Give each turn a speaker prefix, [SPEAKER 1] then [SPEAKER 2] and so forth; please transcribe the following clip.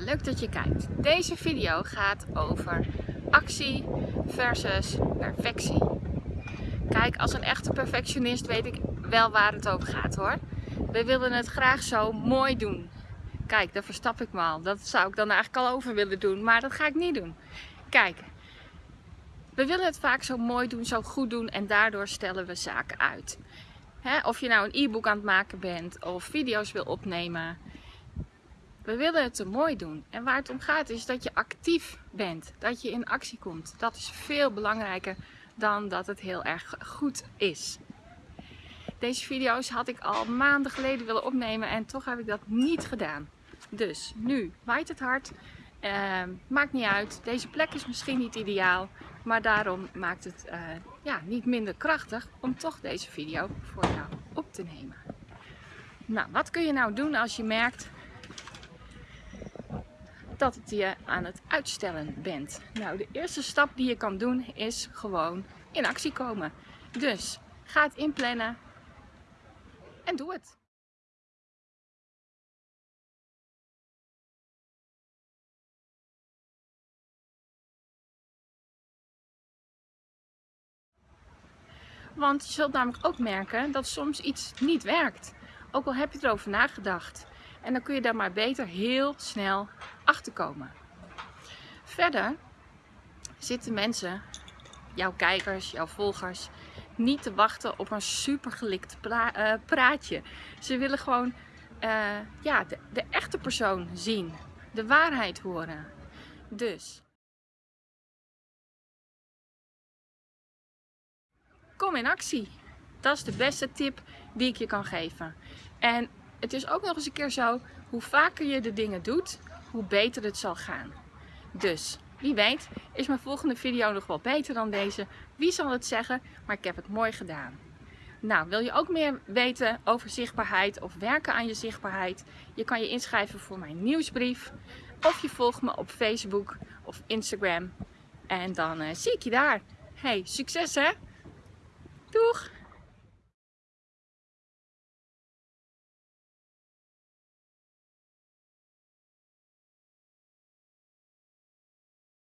[SPEAKER 1] leuk dat je kijkt. Deze video gaat over actie versus perfectie. Kijk, als een echte perfectionist weet ik wel waar het over gaat hoor. We willen het graag zo mooi doen. Kijk, daar verstap ik me al. Dat zou ik dan eigenlijk al over willen doen, maar dat ga ik niet doen. Kijk, we willen het vaak zo mooi doen, zo goed doen en daardoor stellen we zaken uit. of je nou een e-book aan het maken bent of video's wil opnemen. We willen het te mooi doen. En waar het om gaat is dat je actief bent. Dat je in actie komt. Dat is veel belangrijker dan dat het heel erg goed is. Deze video's had ik al maanden geleden willen opnemen en toch heb ik dat niet gedaan. Dus nu waait het hard. Uh, maakt niet uit. Deze plek is misschien niet ideaal. Maar daarom maakt het uh, ja, niet minder krachtig om toch deze video voor jou op te nemen. Nou, wat kun je nou doen als je merkt dat je aan het uitstellen bent. Nou, de eerste stap die je kan doen is gewoon in actie komen. Dus ga het inplannen en doe het. Want je zult namelijk ook merken dat soms iets niet werkt. Ook al heb je erover nagedacht. En dan kun je daar maar beter heel snel achter komen. Verder zitten mensen, jouw kijkers, jouw volgers, niet te wachten op een supergelikt uh, praatje. Ze willen gewoon uh, ja, de echte persoon zien, de waarheid horen. Dus kom in actie. Dat is de beste tip die ik je kan geven. En het is ook nog eens een keer zo, hoe vaker je de dingen doet, hoe beter het zal gaan. Dus, wie weet, is mijn volgende video nog wel beter dan deze. Wie zal het zeggen, maar ik heb het mooi gedaan. Nou, wil je ook meer weten over zichtbaarheid of werken aan je zichtbaarheid? Je kan je inschrijven voor mijn nieuwsbrief. Of je volgt me op Facebook of Instagram. En dan uh, zie ik je daar. Hey, succes hè!